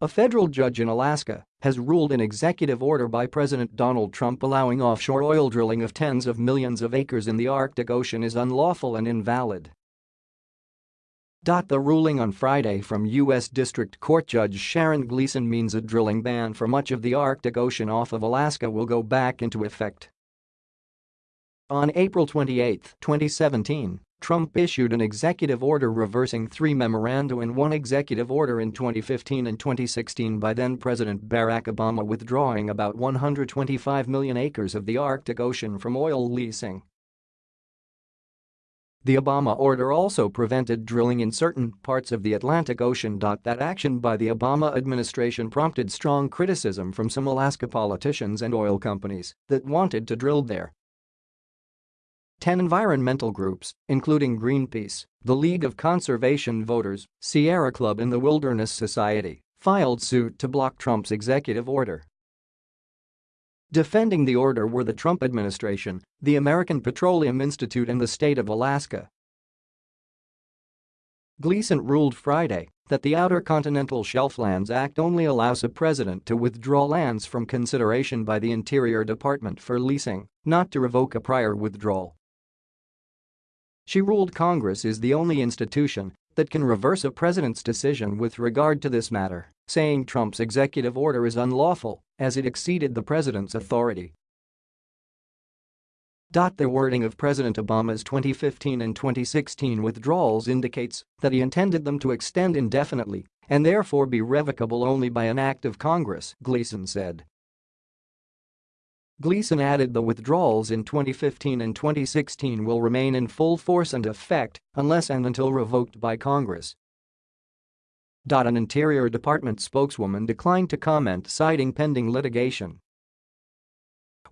A federal judge in Alaska has ruled an executive order by President Donald Trump allowing offshore oil drilling of tens of millions of acres in the Arctic Ocean is unlawful and invalid. The ruling on Friday from U.S. District Court Judge Sharon Gleason means a drilling ban for much of the Arctic Ocean off of Alaska will go back into effect. On April 28, 2017, Trump issued an executive order reversing three memoranda and one executive order in 2015 and 2016 by then-President Barack Obama withdrawing about 125 million acres of the Arctic Ocean from oil leasing. The Obama order also prevented drilling in certain parts of the Atlantic Ocean. That action by the Obama administration prompted strong criticism from some Alaska politicians and oil companies that wanted to drill there. Ten environmental groups, including Greenpeace, the League of Conservation Voters, Sierra Club and the Wilderness Society, filed suit to block Trump's executive order. Defending the order were the Trump administration, the American Petroleum Institute and the state of Alaska. Gleason ruled Friday that the Outer Continental Shelf Lands Act only allows a president to withdraw lands from consideration by the Interior Department for leasing, not to revoke a prior withdrawal. She ruled Congress is the only institution that can reverse a president's decision with regard to this matter, saying Trump's executive order is unlawful as it exceeded the president's authority. The wording of President Obama's 2015 and 2016 withdrawals indicates that he intended them to extend indefinitely and therefore be revocable only by an act of Congress, Gleason said. Gleason added the withdrawals in 2015 and 2016 will remain in full force and effect unless and until revoked by Congress. An Interior Department spokeswoman declined to comment citing pending litigation.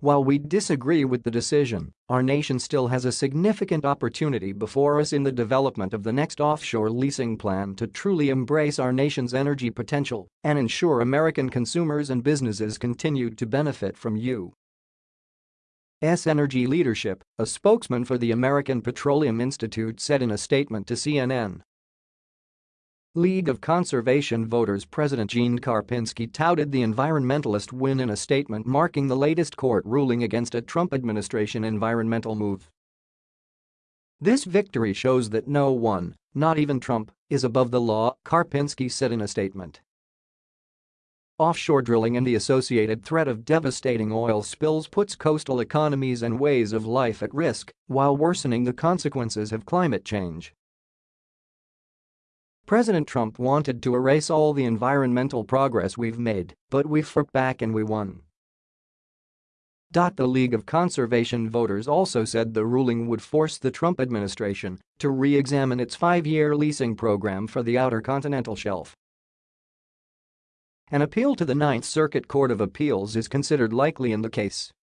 While we disagree with the decision, our nation still has a significant opportunity before us in the development of the next offshore leasing plan to truly embrace our nation's energy potential and ensure American consumers and businesses continue to benefit from you. S Energy Leadership, a spokesman for the American Petroleum Institute said in a statement to CNN. League of Conservation Voters President Gene Karpinski touted the environmentalist win in a statement marking the latest court ruling against a Trump administration environmental move. This victory shows that no one, not even Trump, is above the law, Karpinski said in a statement. Offshore drilling and the associated threat of devastating oil spills puts coastal economies and ways of life at risk while worsening the consequences of climate change. President Trump wanted to erase all the environmental progress we've made, but we fought back and we won. The League of Conservation Voters also said the ruling would force the Trump administration to re-examine its five-year leasing program for the Outer Continental Shelf. An appeal to the Ninth Circuit Court of Appeals is considered likely in the case.